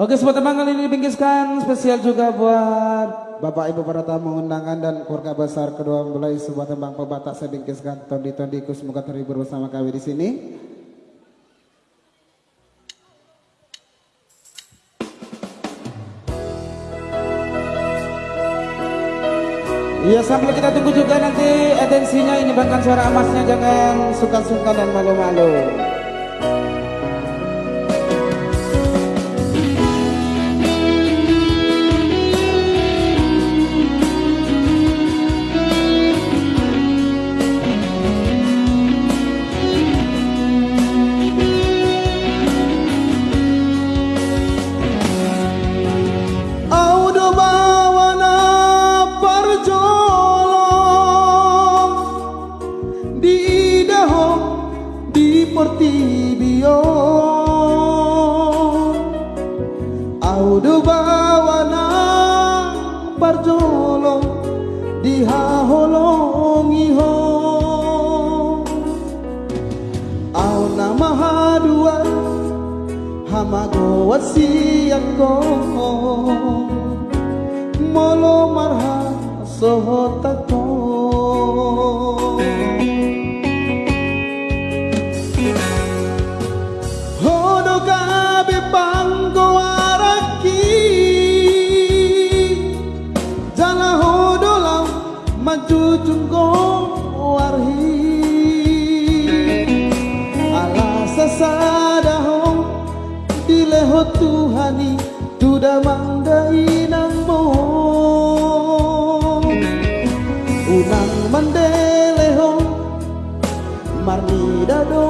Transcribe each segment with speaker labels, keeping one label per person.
Speaker 1: Oke, sebuah tembang kali ini dibingkiskan spesial juga buat Bapak Ibu para tamu undangan dan keluarga besar kedua mempelai sebuah tembang pebatak saya bingkiskan Tondi Tondiku semoga terhibur bersama kami di sini. Iya sambil kita tunggu juga nanti atensinya ini bahkan suara emasnya jangan suka-suka dan malu-malu. Portibio Audu bawana parjolo di haholongi ho. Au nama hadua hamago wasiako Molo marha sohotako majujungko warhi ala sasadaho dileho Tuhani tuda manggai mo unang mandeleho marni dadongan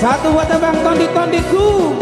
Speaker 1: Satu buat abang tondi tondiku